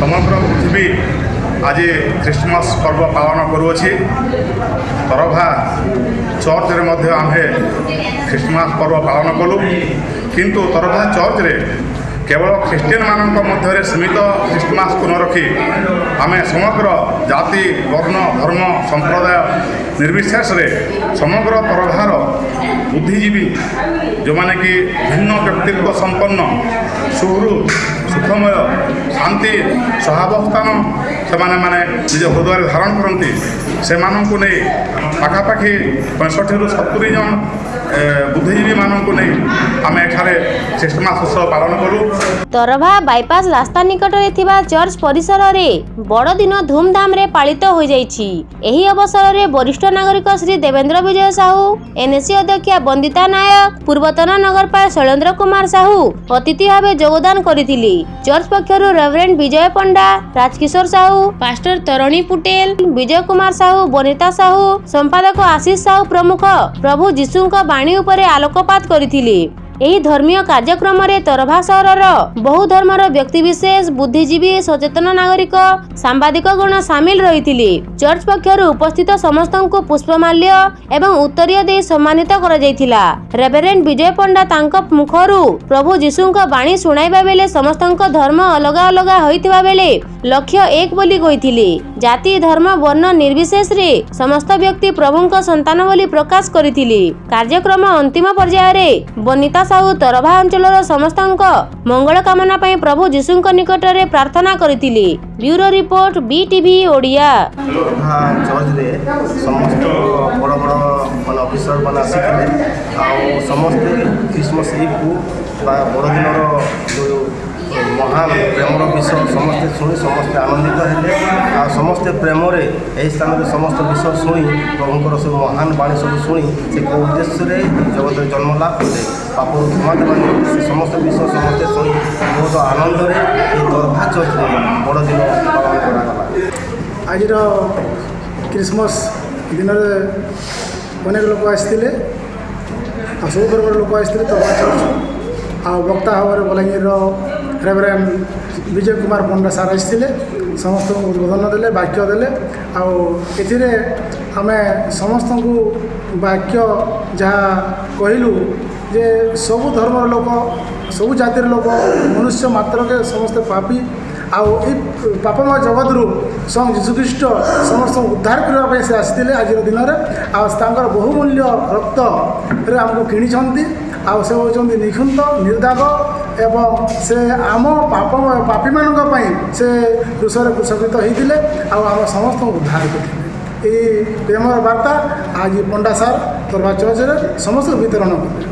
ସମଗ୍ର ପୃଥିବୀ ଆଜି ଖ୍ରୀଷ୍ଟମାସ ପର୍ବ ପାଳନ କରୁଅଛି ତରଭା ଚର୍ଚ୍ଚରେ ମଧ୍ୟ ଆମ୍ଭେ ଖ୍ରୀଷ୍ଟମାସ ପର୍ବ ପାଳନ କଲୁ କିନ୍ତୁ ତରଭା ଚର୍ଚ୍ଚରେ କେବଳ ଖ୍ରୀଷ୍ଟିଆନମାନଙ୍କ ମଧ୍ୟରେ ସୀମିତ ଖ୍ରୀଷ୍ଟମାସକୁ ନ ରଖି ଆମେ ସମଗ୍ର ଜାତି ବର୍ଣ୍ଣ ଧର୍ମ ସମ୍ପ୍ରଦାୟ ନିର୍ବିଶେଷରେ ସମଗ୍ର ତରଭାର ବୁଦ୍ଧିଜୀବୀ ଯେଉଁମାନେ କି ଭିନ୍ନ ବ୍ୟକ୍ତିତ୍ୱ ସମ୍ପନ୍ନ ସୁହୃଦ ସୁଖମୟ ଶାନ୍ତି ସହାବସ୍ଥାନ ସେମାନେ ମାନେ ନିଜ ହୃଦୟରେ ଧାରଣ କରନ୍ତି ସେମାନଙ୍କୁ ନେଇ ପାଖାପାଖି ପଞ୍ଚଷଠିରୁ ସତୁରି ଜଣ ଏ, ବୁଦ୍ଧିଜୀବୀମାନଙ୍କୁ ନେଇ ଆମେ ଏଠାରେ ଖ୍ରୀଷ୍ଟମାସ ଉତ୍ସବ ପାଳନ କରୁ। ତରଭା ବାଇପାସ୍ ରାସ୍ତା ନିକଟରେ ଥିବା ଚର୍ଚ୍ଚ ପରିସରରେ ବଡ଼ଦିନ ଧୁମଧାମରେ ପାଳିତ ହୋଇଯାଇଛି। ଏହି ଅବସରରେ ବରିଷ୍ଠ ନାଗରିକ ଶ୍ରୀ ଦେବେନ୍ଦ୍ର ବିଜୟ ସାହୁ ଏନ୍ଏସି ଅଧ୍ୟକ୍ଷା ବନ୍ଦିତା ନାୟକ ପୂର୍ବତନ ନଗରପାଳ ଶୈଳେନ୍ଦ୍ର କୁମାର ସାହୁ ଅତିଥି ଭାବେ ଯୋଗଦାନ କରିଥିଲେ। ଚର୍ଚ୍ଚ ପକ୍ଷରୁ ରେଭରେଣ୍ଡ ବିଜୟ ପଣ୍ଡା ରାଜକିଶୋର ସାହୁ ପାଷ୍ଟର ତରଣୀ ପୁଟେଲ ବିଜୟ କୁମାର ସାହୁ ବନିତା ସାହୁ ସମ୍ପାଦକ ଆଶିଷ ସାହୁ ପ୍ରମୁଖ ପ୍ରଭୁ ଯୀଶୁଙ୍କ ବାଣୀ ଉପରେ ଆଲୋକପାତ କରିଥିଲେ। ଏହି ଧର୍ମୀୟ କାର୍ଯ୍ୟକ୍ରମରେ ତରଭା ସହରର ବହୁ ଧର୍ମର ବ୍ୟକ୍ତିବିଶେଷ ବୁଦ୍ଧିଜୀବୀ ସଚେତନ ନାଗରିକ ସାମ୍ବାଦିକ ଗଣ ସାମିଲ ରହିଥିଲେ। ଚର୍ଚ୍ଚ ପକ୍ଷରୁ ଉପସ୍ଥିତ ସମସ୍ତଙ୍କୁ ପୁଷ୍ପମାଲ୍ୟ ଏବଂ ଉତ୍ତରୀୟ ଦେଇ ସମ୍ମାନିତ କରାଯାଇଥିଲା। ରେଭରେଣ୍ଡ ବିଜୟ ପଣ୍ଡା ତାଙ୍କ ମୁଖରୁ ପ୍ରଭୁ ଯୀଶୁଙ୍କ ବାଣୀ ଶୁଣାଇବା ବେଳେ ସମସ୍ତଙ୍କ ଧର୍ମ ଅଲଗା ଅଲଗା ହୋଇଥିବା ବେଳେ ଲକ୍ଷ୍ୟ ଏକ ବୋଲି କହିଥିଲେ। ଜାତି ଧର୍ମ ବର୍ଣ୍ଣ ନିର୍ବିଶେଷରେ ସମସ୍ତ ବ୍ୟକ୍ତି ପ୍ରଭୁଙ୍କ ସନ୍ତାନ ବୋଲି ପ୍ରକାଶ କରିଥିଲେ। କାର୍ଯ୍ୟକ୍ରମ ଅନ୍ତିମ ପର୍ଯ୍ୟାୟରେ ବନିତା ସାହୁ ତରଭା ଅଞ୍ଚଳର ସମସ୍ତଙ୍କ ମଙ୍ଗଳ କାମନା ପାଇଁ ପ୍ରଭୁ ଯୀଶୁଙ୍କ ନିକଟରେ ପ୍ରାର୍ଥନା କରିଥିଲେ। Bureau report BTV Odia. Tarbha ଚର୍ଚ୍ଚରେ ସମସ୍ତ ବଡ଼ ବଡ଼ ମାନେ ଅଫିସର ମାନେ ଆସିଥିଲେ। ଆଉ ସମସ୍ତେ ବା ବଡ଼ଦିନର ଯେଉଁ ମହାନ ପ୍ରେମର ବିଷୟ। ସମସ୍ତେ ଶୁଣି ସମସ୍ତେ ଆନନ୍ଦିତ ହେଲେ। ଆଉ ସମସ୍ତେ ପ୍ରେମରେ ଏହି ସ୍ଥାନରେ ସମସ୍ତ ବିଷୟ ଶୁଣି ପ୍ରଭୁଙ୍କର ସବୁ ମହାନ ବାଣୀ ସବୁ ଶୁଣି ସେ କେଉଁ ଉଦ୍ଦେଶ୍ୟରେ ଜଗତରେ ଜନ୍ମ ଲାଭ କଲେ ପାପରୁ କ୍ଷମା ଦେବା ନିମନ୍ତେ ସେ ସମସ୍ତ ବିଷୟ ସମସ୍ତେ ଶୁଣି ବହୁତ ଆନନ୍ଦରେ ଏହି ଚର୍ଚ୍ଚରେ ବଡ଼ଦିନ ପାଳନ କରାଗଲା। ଆଜିର କ୍ରିସମସ୍ ଦିନରେ ଅନେକ ଲୋକ ଆସିଥିଲେ। ଆଉ ସବୁ ବର୍ଗର ଲୋକ ଆସିଥିଲେ ତ ଆଉ ବକ୍ତା ଭାବରେ ବଲାଙ୍ଗୀରର ରେଭରେଣ୍ଡ ବିଜୟ କୁମାର ପଣ୍ଡା ସାର୍ ଆସିଥିଲେ ସମସ୍ତଙ୍କୁ ଉଦ୍ବୋଧନ ଦେଲେ ବାକ୍ୟ ଦେଲେ। ଆଉ ଏଥିରେ ଆମେ ସମସ୍ତଙ୍କୁ ବାକ୍ୟ ଯାହା କହିଲୁ ଯେ ସବୁ ଧର୍ମର ଲୋକ ସବୁ ଜାତିର ଲୋକ ମନୁଷ୍ୟ ମାତ୍ରକେ ସମସ୍ତେ ପାପି। ଆଉ ଏଇ ପାପମୟ ଜଗତରୁ ସ୍ୱୟଂ ଯୀଶୁଖ୍ରୀଷ୍ଟ ସମସ୍ତଙ୍କୁ ଉଦ୍ଧାର କରିବା ପାଇଁ ସେ ଆସିଥିଲେ ଆଜିର ଦିନରେ। ଆଉ ତାଙ୍କର ବହୁମୂଲ୍ୟ ରକ୍ତରେ ଆମକୁ କିଣିଛନ୍ତି। ଆଉ ସେ ହେଉଛନ୍ତି ନିଖୁନ୍ଦ ନିର୍ଦାଗ ଏବଂ ସେ ଆମ ପାପମୟ ପାପୀମାନଙ୍କ ପାଇଁ ସେ କୃଷରେ କୃଷକୃତ ହେଇଥିଲେ ଆଉ ଆମ ସମସ୍ତଙ୍କୁ ଉଦ୍ଧାର କରିଥିଲେ। ଏହି ପ୍ରେମର ବାର୍ତ୍ତା ଆଜି ପଣ୍ଡା ସାର୍ ତରବା ଚର୍ଚ୍ଚରେ ସମସ୍ତଙ୍କୁ ବିତରଣ କଲେ